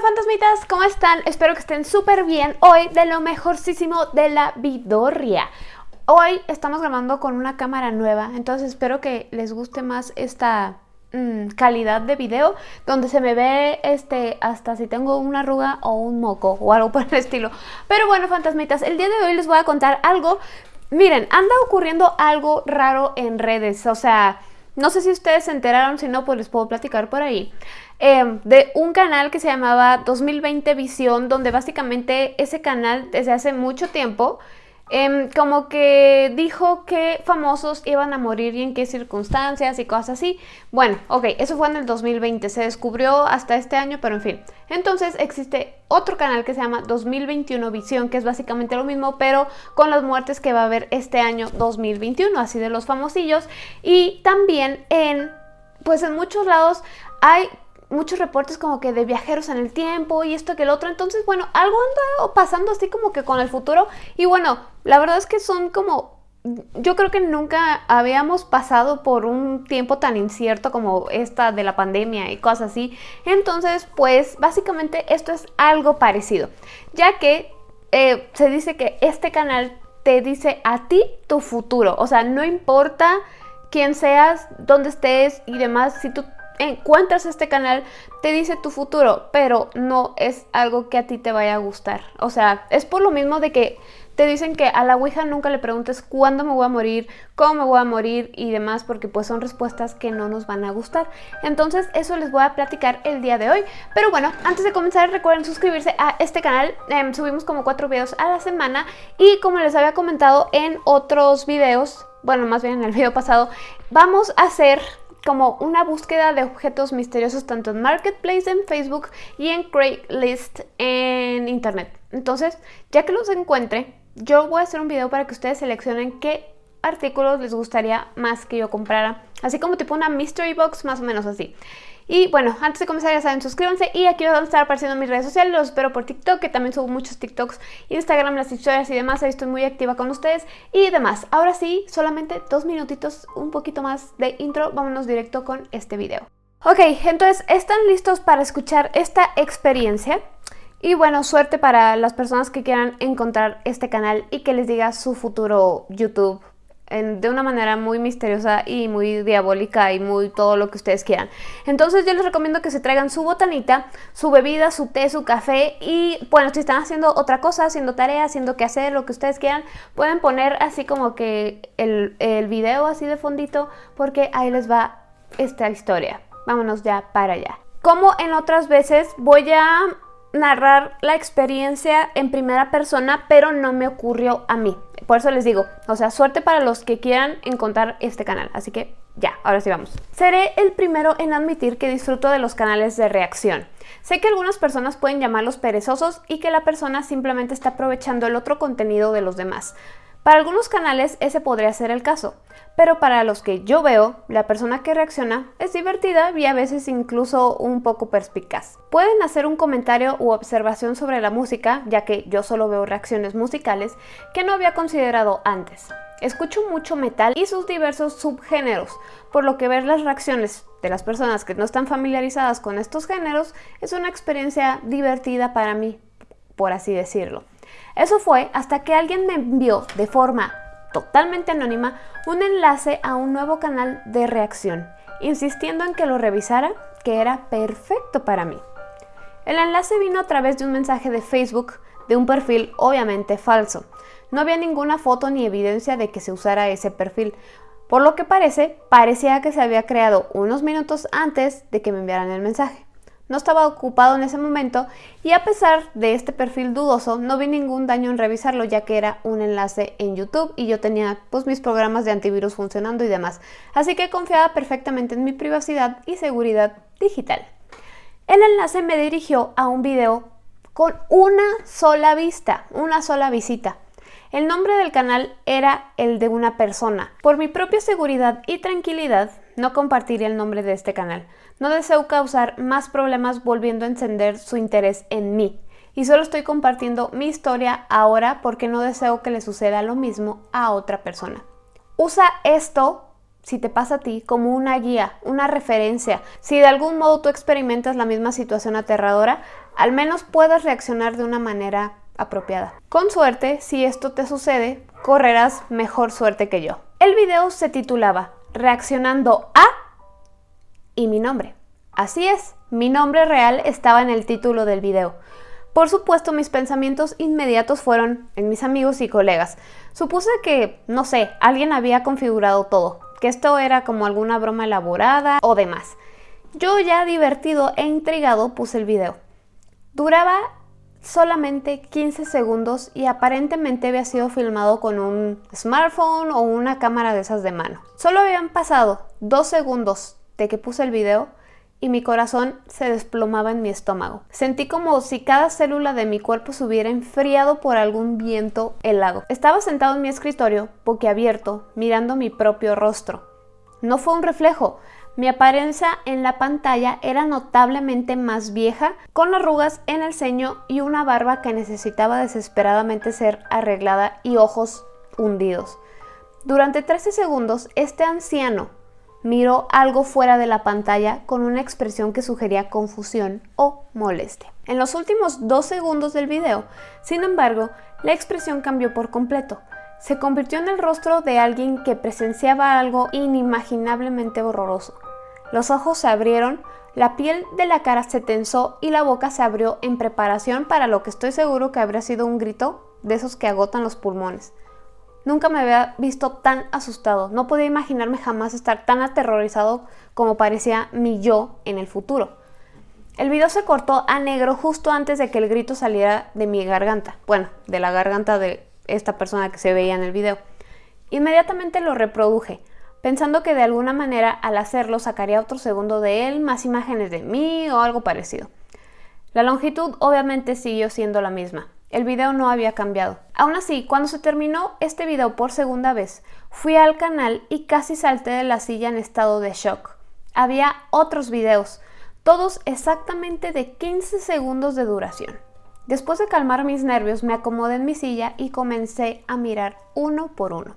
fantasmitas, ¿cómo están? Espero que estén súper bien hoy de lo mejorcísimo de la vidorria. Hoy estamos grabando con una cámara nueva, entonces espero que les guste más esta mm, calidad de video donde se me ve este hasta si tengo una arruga o un moco o algo por el estilo. Pero bueno, fantasmitas, el día de hoy les voy a contar algo. Miren, anda ocurriendo algo raro en redes, o sea... No sé si ustedes se enteraron, si no, pues les puedo platicar por ahí. Em, de un canal que se llamaba 2020 Visión, donde básicamente ese canal desde hace mucho tiempo Em, como que dijo que famosos iban a morir y en qué circunstancias y cosas así. Bueno, ok, eso fue en el 2020, se descubrió hasta este año, pero en fin. Entonces existe otro canal que se llama 2021 Visión, que es básicamente lo mismo, pero con las muertes que va a haber este año 2021, así de los famosillos. Y también en, pues en muchos lados hay muchos reportes como que de viajeros en el tiempo y esto que el otro. Entonces, bueno, algo anda pasando así como que con el futuro. Y bueno, la verdad es que son como... Yo creo que nunca habíamos pasado por un tiempo tan incierto como esta de la pandemia y cosas así. Entonces, pues básicamente esto es algo parecido. Ya que eh, se dice que este canal te dice a ti tu futuro. O sea, no importa quién seas, dónde estés y demás, si tú encuentras este canal, te dice tu futuro, pero no es algo que a ti te vaya a gustar. O sea, es por lo mismo de que te dicen que a la Ouija nunca le preguntes cuándo me voy a morir, cómo me voy a morir y demás, porque pues son respuestas que no nos van a gustar. Entonces eso les voy a platicar el día de hoy. Pero bueno, antes de comenzar recuerden suscribirse a este canal. Em, subimos como cuatro videos a la semana y como les había comentado en otros videos, bueno, más bien en el video pasado, vamos a hacer como una búsqueda de objetos misteriosos tanto en Marketplace en Facebook y en Craigslist en Internet. Entonces, ya que los encuentre, yo voy a hacer un video para que ustedes seleccionen qué artículos les gustaría más que yo comprara. Así como tipo una mystery box, más o menos así. Y bueno, antes de comenzar ya saben, suscríbanse y aquí van a estar apareciendo mis redes sociales, los espero por TikTok, que también subo muchos TikToks, Instagram, las historias y demás, ahí estoy muy activa con ustedes y demás. Ahora sí, solamente dos minutitos, un poquito más de intro, vámonos directo con este video. Ok, entonces, ¿están listos para escuchar esta experiencia? Y bueno, suerte para las personas que quieran encontrar este canal y que les diga su futuro YouTube de una manera muy misteriosa y muy diabólica y muy todo lo que ustedes quieran. Entonces yo les recomiendo que se traigan su botanita, su bebida, su té, su café y bueno, si están haciendo otra cosa, haciendo tarea, haciendo que hacer, lo que ustedes quieran, pueden poner así como que el, el video así de fondito porque ahí les va esta historia. Vámonos ya para allá. Como en otras veces voy a narrar la experiencia en primera persona, pero no me ocurrió a mí. Por eso les digo, o sea, suerte para los que quieran encontrar este canal. Así que ya, ahora sí vamos. Seré el primero en admitir que disfruto de los canales de reacción. Sé que algunas personas pueden llamarlos perezosos y que la persona simplemente está aprovechando el otro contenido de los demás. Para algunos canales ese podría ser el caso, pero para los que yo veo, la persona que reacciona es divertida y a veces incluso un poco perspicaz. Pueden hacer un comentario u observación sobre la música, ya que yo solo veo reacciones musicales que no había considerado antes. Escucho mucho metal y sus diversos subgéneros, por lo que ver las reacciones de las personas que no están familiarizadas con estos géneros es una experiencia divertida para mí, por así decirlo. Eso fue hasta que alguien me envió de forma totalmente anónima un enlace a un nuevo canal de reacción, insistiendo en que lo revisara, que era perfecto para mí. El enlace vino a través de un mensaje de Facebook de un perfil obviamente falso. No había ninguna foto ni evidencia de que se usara ese perfil, por lo que parece, parecía que se había creado unos minutos antes de que me enviaran el mensaje no estaba ocupado en ese momento y a pesar de este perfil dudoso no vi ningún daño en revisarlo ya que era un enlace en YouTube y yo tenía pues mis programas de antivirus funcionando y demás, así que confiaba perfectamente en mi privacidad y seguridad digital. El enlace me dirigió a un video con una sola vista, una sola visita. El nombre del canal era el de una persona. Por mi propia seguridad y tranquilidad, no compartiría el nombre de este canal. No deseo causar más problemas volviendo a encender su interés en mí. Y solo estoy compartiendo mi historia ahora porque no deseo que le suceda lo mismo a otra persona. Usa esto si te pasa a ti, como una guía, una referencia. Si de algún modo tú experimentas la misma situación aterradora, al menos puedas reaccionar de una manera apropiada. Con suerte, si esto te sucede, correrás mejor suerte que yo. El video se titulaba Reaccionando a y mi nombre. Así es, mi nombre real estaba en el título del video. Por supuesto, mis pensamientos inmediatos fueron en mis amigos y colegas. Supuse que, no sé, alguien había configurado todo, que esto era como alguna broma elaborada o demás. Yo ya divertido e intrigado puse el video. Duraba solamente 15 segundos y aparentemente había sido filmado con un smartphone o una cámara de esas de mano. Solo habían pasado dos segundos que puse el video y mi corazón se desplomaba en mi estómago. Sentí como si cada célula de mi cuerpo se hubiera enfriado por algún viento helado. Estaba sentado en mi escritorio, boquiabierto, mirando mi propio rostro. No fue un reflejo, mi apariencia en la pantalla era notablemente más vieja, con arrugas en el ceño y una barba que necesitaba desesperadamente ser arreglada y ojos hundidos. Durante 13 segundos, este anciano miró algo fuera de la pantalla con una expresión que sugería confusión o molestia. En los últimos dos segundos del video, sin embargo, la expresión cambió por completo. Se convirtió en el rostro de alguien que presenciaba algo inimaginablemente horroroso. Los ojos se abrieron, la piel de la cara se tensó y la boca se abrió en preparación para lo que estoy seguro que habría sido un grito de esos que agotan los pulmones. Nunca me había visto tan asustado, no podía imaginarme jamás estar tan aterrorizado como parecía mi yo en el futuro. El video se cortó a negro justo antes de que el grito saliera de mi garganta, bueno, de la garganta de esta persona que se veía en el video. Inmediatamente lo reproduje, pensando que de alguna manera al hacerlo sacaría otro segundo de él, más imágenes de mí o algo parecido. La longitud obviamente siguió siendo la misma, el video no había cambiado. Aún así, cuando se terminó este video por segunda vez, fui al canal y casi salté de la silla en estado de shock. Había otros videos, todos exactamente de 15 segundos de duración. Después de calmar mis nervios, me acomodé en mi silla y comencé a mirar uno por uno.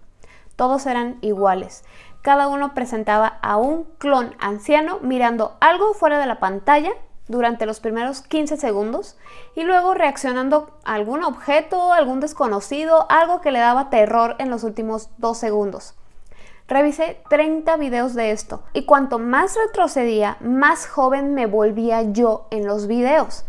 Todos eran iguales. Cada uno presentaba a un clon anciano mirando algo fuera de la pantalla durante los primeros 15 segundos y luego reaccionando a algún objeto, algún desconocido, algo que le daba terror en los últimos 2 segundos. Revisé 30 videos de esto y cuanto más retrocedía, más joven me volvía yo en los videos.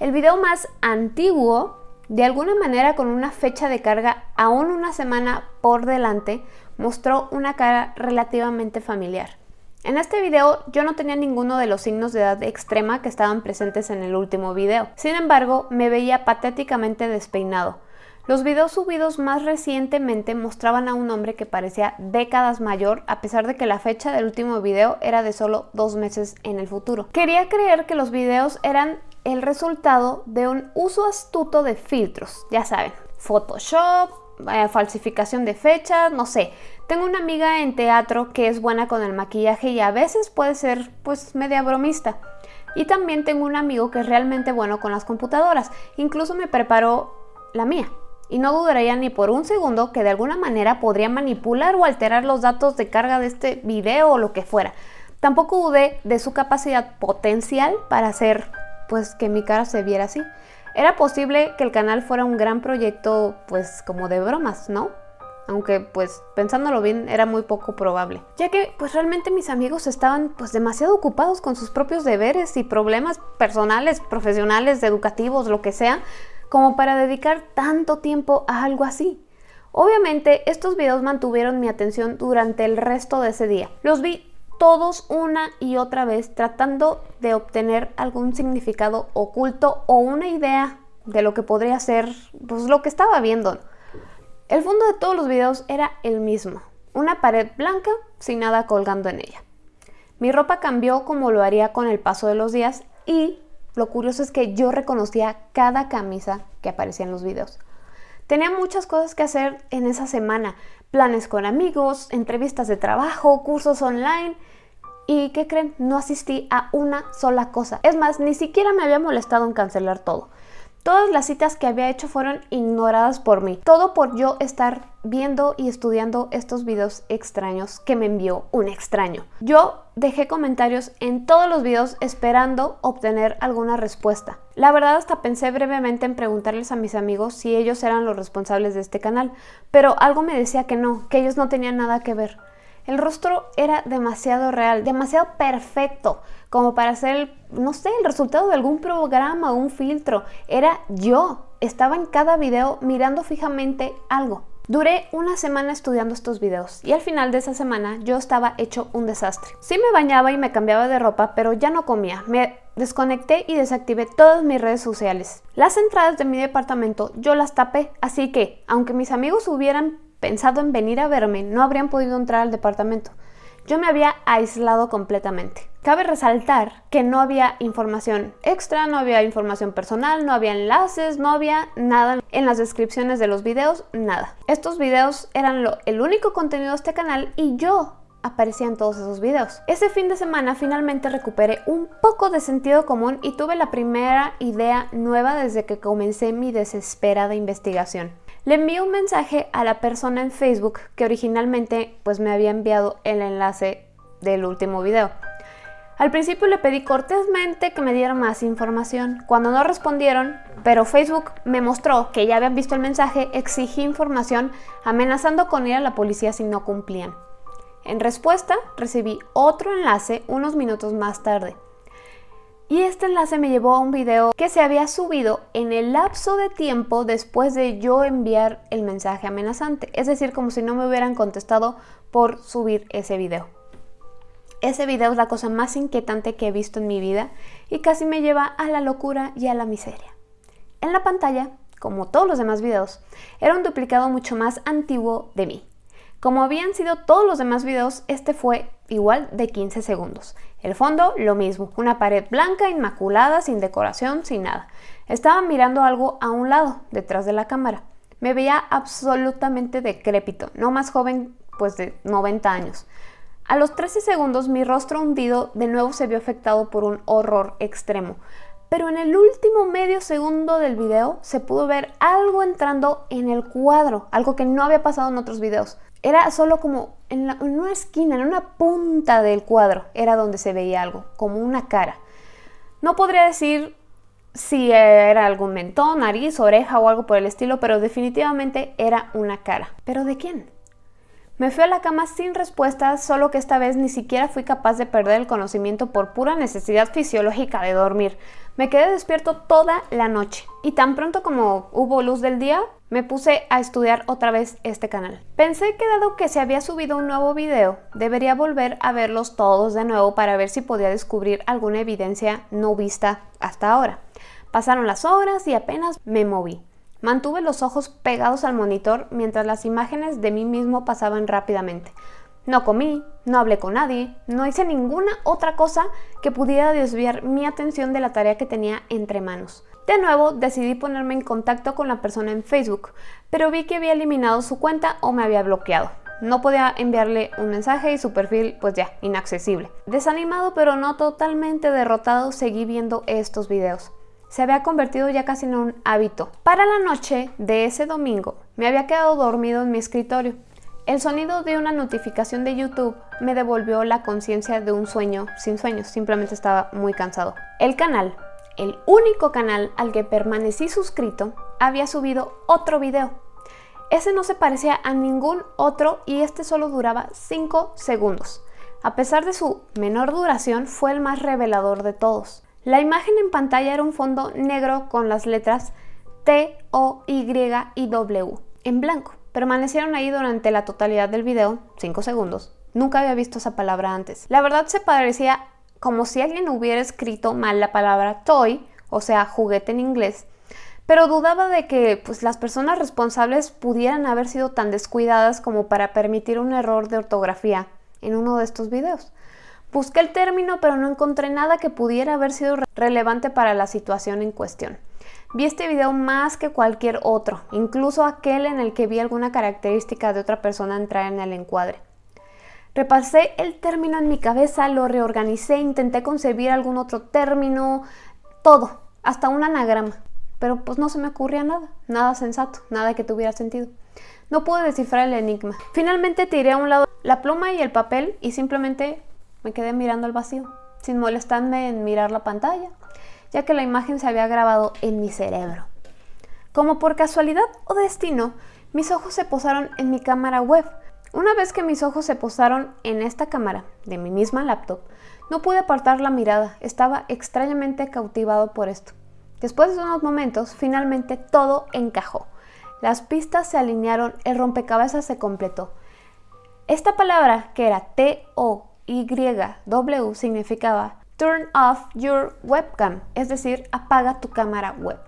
El video más antiguo, de alguna manera con una fecha de carga aún una semana por delante, mostró una cara relativamente familiar. En este video yo no tenía ninguno de los signos de edad extrema que estaban presentes en el último video. Sin embargo, me veía patéticamente despeinado. Los videos subidos más recientemente mostraban a un hombre que parecía décadas mayor a pesar de que la fecha del último video era de solo dos meses en el futuro. Quería creer que los videos eran el resultado de un uso astuto de filtros, ya saben, Photoshop, eh, falsificación de fechas, no sé. Tengo una amiga en teatro que es buena con el maquillaje y a veces puede ser pues media bromista. Y también tengo un amigo que es realmente bueno con las computadoras. Incluso me preparó la mía. Y no dudaría ni por un segundo que de alguna manera podría manipular o alterar los datos de carga de este video o lo que fuera. Tampoco dudé de su capacidad potencial para hacer pues que mi cara se viera así. Era posible que el canal fuera un gran proyecto, pues como de bromas, ¿no? Aunque pues pensándolo bien era muy poco probable, ya que pues realmente mis amigos estaban pues demasiado ocupados con sus propios deberes y problemas personales, profesionales, educativos, lo que sea, como para dedicar tanto tiempo a algo así. Obviamente estos videos mantuvieron mi atención durante el resto de ese día. Los vi todos una y otra vez tratando de obtener algún significado oculto o una idea de lo que podría ser pues, lo que estaba viendo. El fondo de todos los videos era el mismo, una pared blanca sin nada colgando en ella. Mi ropa cambió como lo haría con el paso de los días y lo curioso es que yo reconocía cada camisa que aparecía en los videos. Tenía muchas cosas que hacer en esa semana, planes con amigos, entrevistas de trabajo, cursos online. ¿Y qué creen? No asistí a una sola cosa. Es más, ni siquiera me había molestado en cancelar todo. Todas las citas que había hecho fueron ignoradas por mí. Todo por yo estar viendo y estudiando estos videos extraños que me envió un extraño. Yo dejé comentarios en todos los videos esperando obtener alguna respuesta. La verdad hasta pensé brevemente en preguntarles a mis amigos si ellos eran los responsables de este canal, pero algo me decía que no, que ellos no tenían nada que ver. El rostro era demasiado real, demasiado perfecto, como para ser, no sé, el resultado de algún programa o un filtro. Era yo. Estaba en cada video mirando fijamente algo. Duré una semana estudiando estos videos y al final de esa semana yo estaba hecho un desastre. Sí me bañaba y me cambiaba de ropa, pero ya no comía. Me desconecté y desactivé todas mis redes sociales. Las entradas de mi departamento yo las tapé, así que, aunque mis amigos hubieran pensado en venir a verme, no habrían podido entrar al departamento. Yo me había aislado completamente. Cabe resaltar que no había información extra, no había información personal, no había enlaces, no había nada en las descripciones de los videos, nada. Estos videos eran lo, el único contenido de este canal y yo aparecía en todos esos videos. Ese fin de semana finalmente recuperé un poco de sentido común y tuve la primera idea nueva desde que comencé mi desesperada investigación. Le envié un mensaje a la persona en Facebook que originalmente pues me había enviado el enlace del último video. Al principio le pedí cortésmente que me diera más información. Cuando no respondieron, pero Facebook me mostró que ya habían visto el mensaje, exigí información amenazando con ir a la policía si no cumplían. En respuesta, recibí otro enlace unos minutos más tarde. Y este enlace me llevó a un video que se había subido en el lapso de tiempo después de yo enviar el mensaje amenazante. Es decir, como si no me hubieran contestado por subir ese video. Ese video es la cosa más inquietante que he visto en mi vida y casi me lleva a la locura y a la miseria. En la pantalla, como todos los demás videos, era un duplicado mucho más antiguo de mí. Como habían sido todos los demás videos, este fue igual de 15 segundos. El fondo, lo mismo, una pared blanca, inmaculada, sin decoración, sin nada. Estaba mirando algo a un lado, detrás de la cámara. Me veía absolutamente decrépito, no más joven pues de 90 años. A los 13 segundos mi rostro hundido de nuevo se vio afectado por un horror extremo. Pero en el último medio segundo del video se pudo ver algo entrando en el cuadro, algo que no había pasado en otros videos. Era solo como en, una esquina, en una punta del cuadro, era donde se veía algo, como una cara. No podría decir si era algún mentón, nariz, oreja o algo por el estilo, pero definitivamente era una cara. ¿Pero de quién? Me fui a la cama sin respuesta, solo que esta vez ni siquiera fui capaz de perder el conocimiento por pura necesidad fisiológica de dormir. Me quedé despierto toda la noche y tan pronto como hubo luz del día, me puse a estudiar otra vez este canal. Pensé que dado que se había subido un nuevo video, debería volver a verlos todos de nuevo para ver si podía descubrir alguna evidencia no vista hasta ahora. Pasaron las horas y apenas me moví. Mantuve los ojos pegados al monitor mientras las imágenes de mí mismo pasaban rápidamente. No comí, no hablé con nadie, no hice ninguna otra cosa que pudiera desviar mi atención de la tarea que tenía entre manos. De nuevo decidí ponerme en contacto con la persona en Facebook, pero vi que había eliminado su cuenta o me había bloqueado. No podía enviarle un mensaje y su perfil pues ya, inaccesible. Desanimado pero no totalmente derrotado, seguí viendo estos videos. Se había convertido ya casi en un hábito. Para la noche de ese domingo, me había quedado dormido en mi escritorio. El sonido de una notificación de YouTube me devolvió la conciencia de un sueño sin sueños, simplemente estaba muy cansado. El canal, el único canal al que permanecí suscrito, había subido otro video. Ese no se parecía a ningún otro y este solo duraba 5 segundos. A pesar de su menor duración, fue el más revelador de todos. La imagen en pantalla era un fondo negro con las letras T, O, Y y W en blanco. Permanecieron ahí durante la totalidad del video, 5 segundos. Nunca había visto esa palabra antes. La verdad se parecía como si alguien hubiera escrito mal la palabra toy, o sea, juguete en inglés, pero dudaba de que pues, las personas responsables pudieran haber sido tan descuidadas como para permitir un error de ortografía en uno de estos videos. Busqué el término, pero no encontré nada que pudiera haber sido relevante para la situación en cuestión. Vi este video más que cualquier otro, incluso aquel en el que vi alguna característica de otra persona entrar en el encuadre. Repasé el término en mi cabeza, lo reorganicé, intenté concebir algún otro término, todo, hasta un anagrama. pero pues no se me ocurría nada, nada sensato, nada que tuviera sentido. No pude descifrar el enigma. Finalmente tiré a un lado la pluma y el papel y simplemente me quedé mirando al vacío, sin molestarme en mirar la pantalla, ya que la imagen se había grabado en mi cerebro. Como por casualidad o destino, mis ojos se posaron en mi cámara web. Una vez que mis ojos se posaron en esta cámara de mi misma laptop, no pude apartar la mirada, estaba extrañamente cautivado por esto. Después de unos momentos, finalmente todo encajó. Las pistas se alinearon, el rompecabezas se completó. Esta palabra, que era T-O-Y-W, significaba Turn off your webcam, es decir, apaga tu cámara web.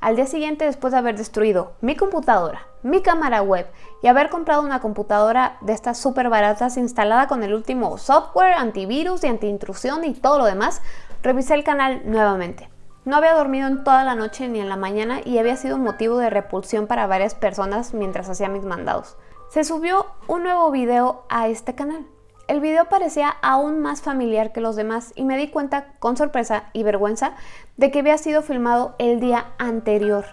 Al día siguiente, después de haber destruido mi computadora, mi cámara web y haber comprado una computadora de estas súper baratas instalada con el último software, antivirus y antiintrusión y todo lo demás, revisé el canal nuevamente. No había dormido en toda la noche ni en la mañana y había sido motivo de repulsión para varias personas mientras hacía mis mandados. Se subió un nuevo video a este canal. El video parecía aún más familiar que los demás y me di cuenta con sorpresa y vergüenza de que había sido filmado el día anterior.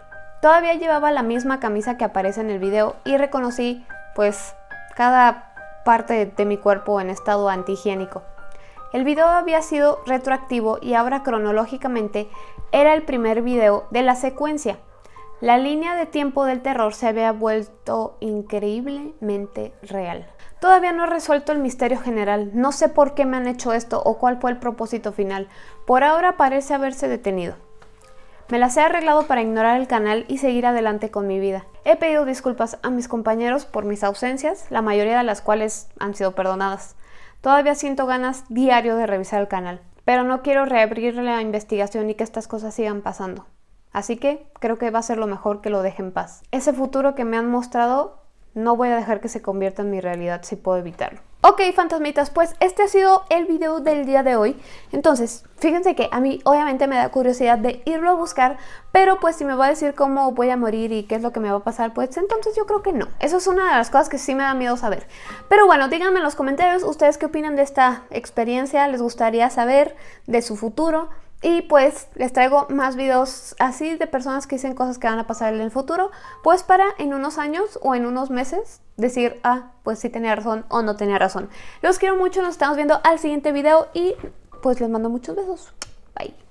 Todavía llevaba la misma camisa que aparece en el video y reconocí pues cada parte de mi cuerpo en estado antihigiénico. El video había sido retroactivo y ahora cronológicamente era el primer video de la secuencia. La línea de tiempo del terror se había vuelto increíblemente real. Todavía no he resuelto el misterio general, no sé por qué me han hecho esto o cuál fue el propósito final. Por ahora parece haberse detenido. Me las he arreglado para ignorar el canal y seguir adelante con mi vida. He pedido disculpas a mis compañeros por mis ausencias, la mayoría de las cuales han sido perdonadas. Todavía siento ganas diario de revisar el canal, pero no quiero reabrir la investigación y que estas cosas sigan pasando. Así que creo que va a ser lo mejor que lo deje en paz. Ese futuro que me han mostrado no voy a dejar que se convierta en mi realidad si puedo evitarlo. Ok, fantasmitas, pues este ha sido el video del día de hoy. Entonces, fíjense que a mí obviamente me da curiosidad de irlo a buscar, pero pues si me va a decir cómo voy a morir y qué es lo que me va a pasar, pues entonces yo creo que no. Eso es una de las cosas que sí me da miedo saber. Pero bueno, díganme en los comentarios ustedes qué opinan de esta experiencia, les gustaría saber de su futuro. Y pues les traigo más videos así de personas que dicen cosas que van a pasar en el futuro, pues para en unos años o en unos meses decir, ah, pues sí tenía razón o no tenía razón. Los quiero mucho, nos estamos viendo al siguiente video y pues les mando muchos besos. Bye.